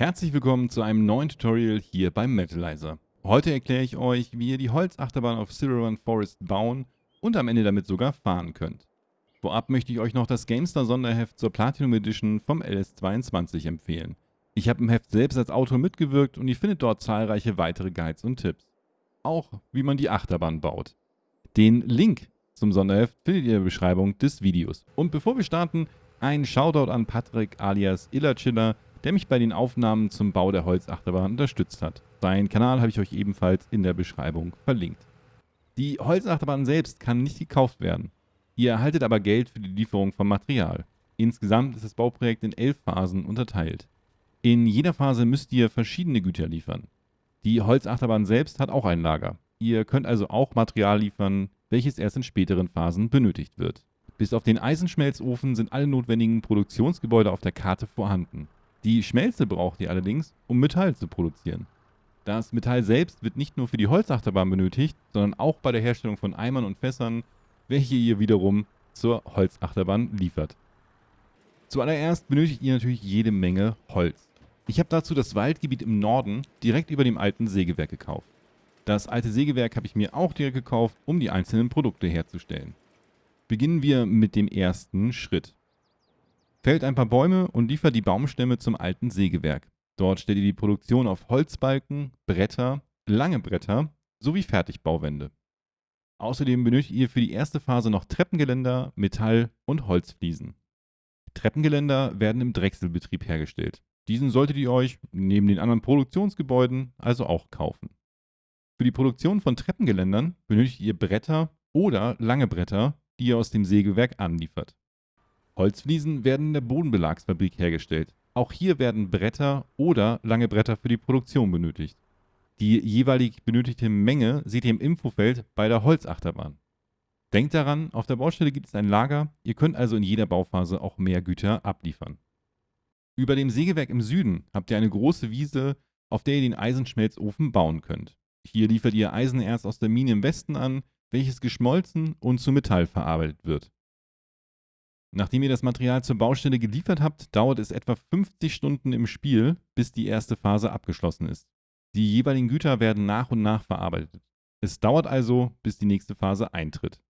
Herzlich willkommen zu einem neuen Tutorial hier beim Metalizer. Heute erkläre ich euch, wie ihr die Holzachterbahn auf Zero Run Forest bauen und am Ende damit sogar fahren könnt. Vorab möchte ich euch noch das GameStar Sonderheft zur Platinum Edition vom LS22 empfehlen. Ich habe im Heft selbst als Autor mitgewirkt und ihr findet dort zahlreiche weitere Guides und Tipps. Auch wie man die Achterbahn baut. Den Link zum Sonderheft findet ihr in der Beschreibung des Videos. Und bevor wir starten, ein Shoutout an Patrick alias Illerchiller, der mich bei den Aufnahmen zum Bau der Holzachterbahn unterstützt hat. Seinen Kanal habe ich euch ebenfalls in der Beschreibung verlinkt. Die Holzachterbahn selbst kann nicht gekauft werden. Ihr erhaltet aber Geld für die Lieferung von Material. Insgesamt ist das Bauprojekt in elf Phasen unterteilt. In jeder Phase müsst ihr verschiedene Güter liefern. Die Holzachterbahn selbst hat auch ein Lager. Ihr könnt also auch Material liefern, welches erst in späteren Phasen benötigt wird. Bis auf den Eisenschmelzofen sind alle notwendigen Produktionsgebäude auf der Karte vorhanden. Die Schmelze braucht ihr allerdings, um Metall zu produzieren. Das Metall selbst wird nicht nur für die Holzachterbahn benötigt, sondern auch bei der Herstellung von Eimern und Fässern, welche ihr wiederum zur Holzachterbahn liefert. Zuallererst benötigt ihr natürlich jede Menge Holz. Ich habe dazu das Waldgebiet im Norden direkt über dem alten Sägewerk gekauft. Das alte Sägewerk habe ich mir auch direkt gekauft, um die einzelnen Produkte herzustellen. Beginnen wir mit dem ersten Schritt. Fällt ein paar Bäume und liefert die Baumstämme zum alten Sägewerk. Dort stellt ihr die Produktion auf Holzbalken, Bretter, lange Bretter sowie Fertigbauwände. Außerdem benötigt ihr für die erste Phase noch Treppengeländer, Metall und Holzfliesen. Treppengeländer werden im Drechselbetrieb hergestellt. Diesen solltet ihr euch, neben den anderen Produktionsgebäuden, also auch kaufen. Für die Produktion von Treppengeländern benötigt ihr Bretter oder lange Bretter, die ihr aus dem Sägewerk anliefert. Holzfliesen werden in der Bodenbelagsfabrik hergestellt. Auch hier werden Bretter oder lange Bretter für die Produktion benötigt. Die jeweilig benötigte Menge seht ihr im Infofeld bei der Holzachterbahn. Denkt daran, auf der Baustelle gibt es ein Lager, ihr könnt also in jeder Bauphase auch mehr Güter abliefern. Über dem Sägewerk im Süden habt ihr eine große Wiese, auf der ihr den Eisenschmelzofen bauen könnt. Hier liefert ihr Eisenerz aus der Mine im Westen an, welches geschmolzen und zu Metall verarbeitet wird. Nachdem ihr das Material zur Baustelle geliefert habt, dauert es etwa 50 Stunden im Spiel, bis die erste Phase abgeschlossen ist. Die jeweiligen Güter werden nach und nach verarbeitet. Es dauert also, bis die nächste Phase eintritt.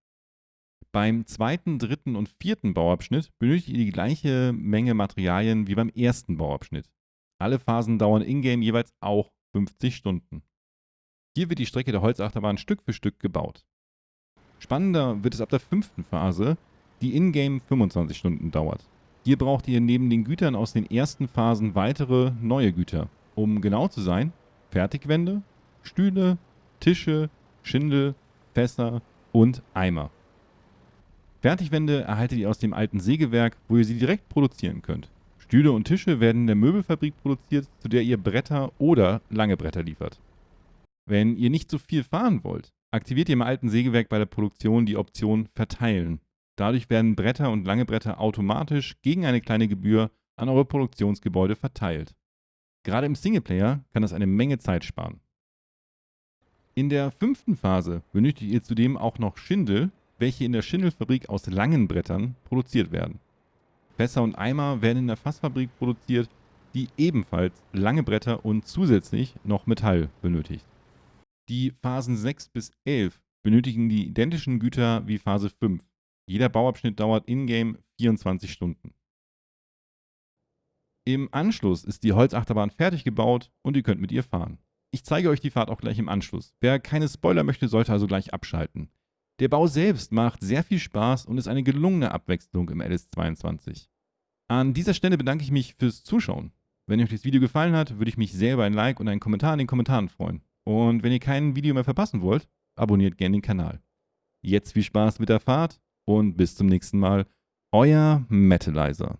Beim zweiten, dritten und vierten Bauabschnitt benötigt ihr die gleiche Menge Materialien wie beim ersten Bauabschnitt. Alle Phasen dauern in-game jeweils auch 50 Stunden. Hier wird die Strecke der Holzachterbahn Stück für Stück gebaut. Spannender wird es ab der fünften Phase, die in-game 25 Stunden dauert. Hier braucht ihr neben den Gütern aus den ersten Phasen weitere neue Güter. Um genau zu sein, Fertigwände, Stühle, Tische, Schindel, Fässer und Eimer. Fertigwände erhaltet ihr aus dem alten Sägewerk, wo ihr sie direkt produzieren könnt. Stühle und Tische werden in der Möbelfabrik produziert, zu der ihr Bretter oder lange Bretter liefert. Wenn ihr nicht so viel fahren wollt, aktiviert ihr im alten Sägewerk bei der Produktion die Option Verteilen. Dadurch werden Bretter und lange Bretter automatisch gegen eine kleine Gebühr an eure Produktionsgebäude verteilt. Gerade im Singleplayer kann das eine Menge Zeit sparen. In der fünften Phase benötigt ihr zudem auch noch Schindel, welche in der Schindelfabrik aus langen Brettern produziert werden. Fässer und Eimer werden in der Fassfabrik produziert, die ebenfalls lange Bretter und zusätzlich noch Metall benötigt. Die Phasen 6 bis 11 benötigen die identischen Güter wie Phase 5. Jeder Bauabschnitt dauert in-game 24 Stunden. Im Anschluss ist die Holzachterbahn fertig gebaut und ihr könnt mit ihr fahren. Ich zeige euch die Fahrt auch gleich im Anschluss. Wer keine Spoiler möchte, sollte also gleich abschalten. Der Bau selbst macht sehr viel Spaß und ist eine gelungene Abwechslung im LS22. An dieser Stelle bedanke ich mich fürs Zuschauen. Wenn euch das Video gefallen hat, würde ich mich sehr über ein Like und einen Kommentar in den Kommentaren freuen. Und wenn ihr kein Video mehr verpassen wollt, abonniert gerne den Kanal. Jetzt viel Spaß mit der Fahrt und bis zum nächsten Mal. Euer Metalizer.